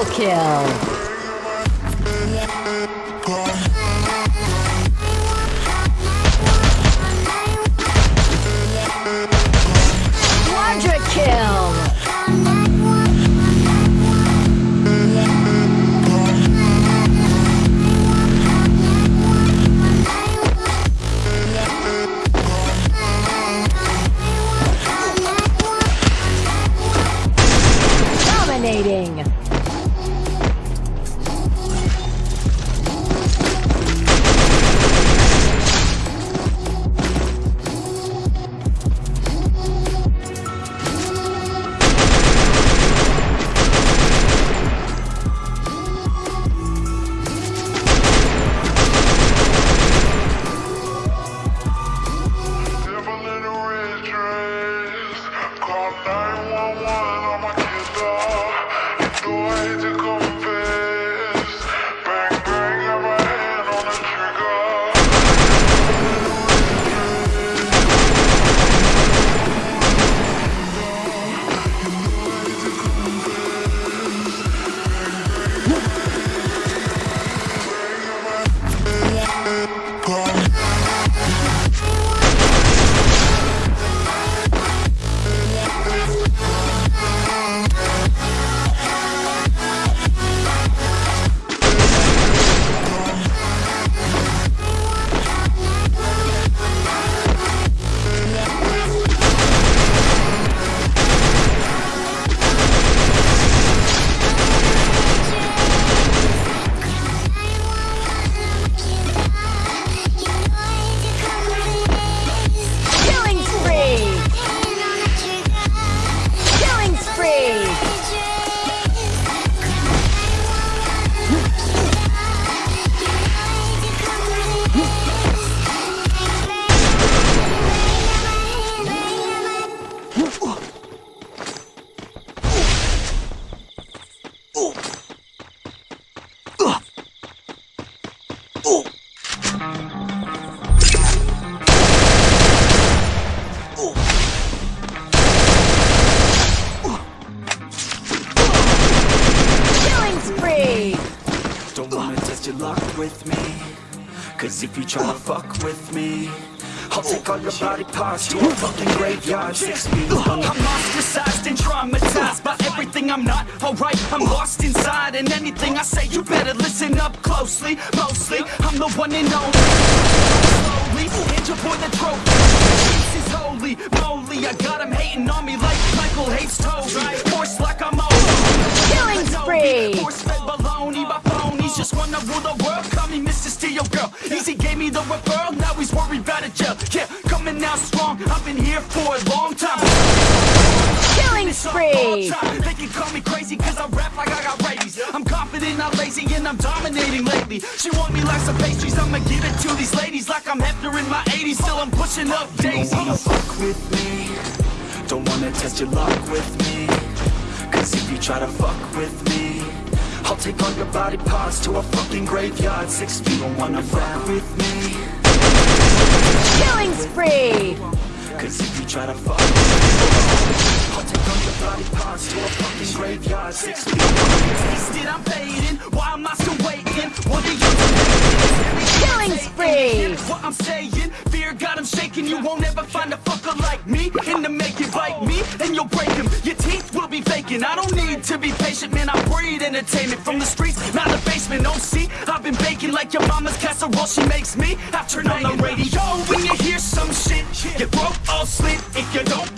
Triple kill. Dominating. Spree. Don't wanna test your luck with me Cause if you try to fuck with me I'll take all your body parts to a fucking graveyard Six feet under I'm ostracized and traumatized by everything I'm not alright. I'm lost inside, and anything I say, you better listen up closely. Mostly, I'm the one and only. Slowly, your boy the trophy. This is holy moly. I got him hating on me like Michael hates Toby. Force like I'm old. Killing spree. Rule the world. Call me Mr. Steel Girl. Easy gave me the referral. Now he's worried about a jail. Yeah, coming out strong. I've been here for a long time. Killing spree. They can call me crazy cause I rap like I got rabies I'm confident, not lazy, and I'm dominating lately She want me like some pastries, I'ma give it to these ladies Like I'm Hefner in my 80s, still I'm pushing up Don't wanna fuck with me Don't wanna test your luck with me Cause if you try to fuck with me I'll take all your body parts to a fucking graveyard. Six feet, don't wanna fuck with me. Killing spree. Cause if you try to fuck me I'll take all your body parts to a fucking graveyard. Six feet, Tasted, I'm fading, why am I still waiting? What are you Killing spree. What I'm saying, fear got him shaking. You won't ever find a fucker like me. In the making, bite me and you'll break him Your teeth will be faking, I don't need to be patient Man, I breed entertainment from the streets, not the basement Oh, see, I've been baking like your mama's casserole She makes me, I turn on the radio When you hear some shit, You broke all slit If you don't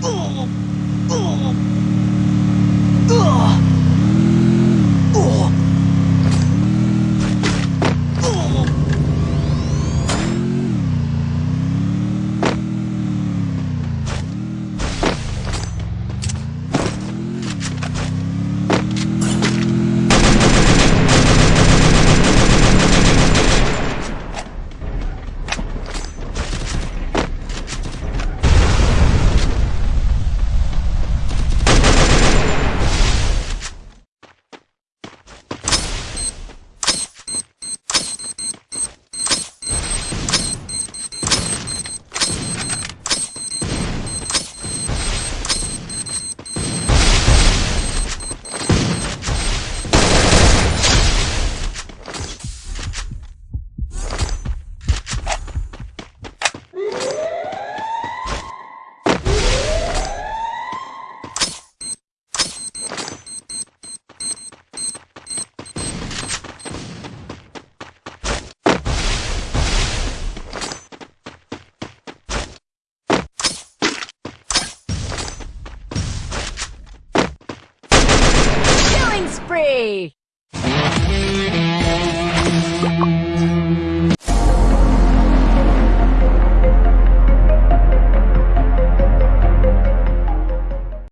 Killing spree!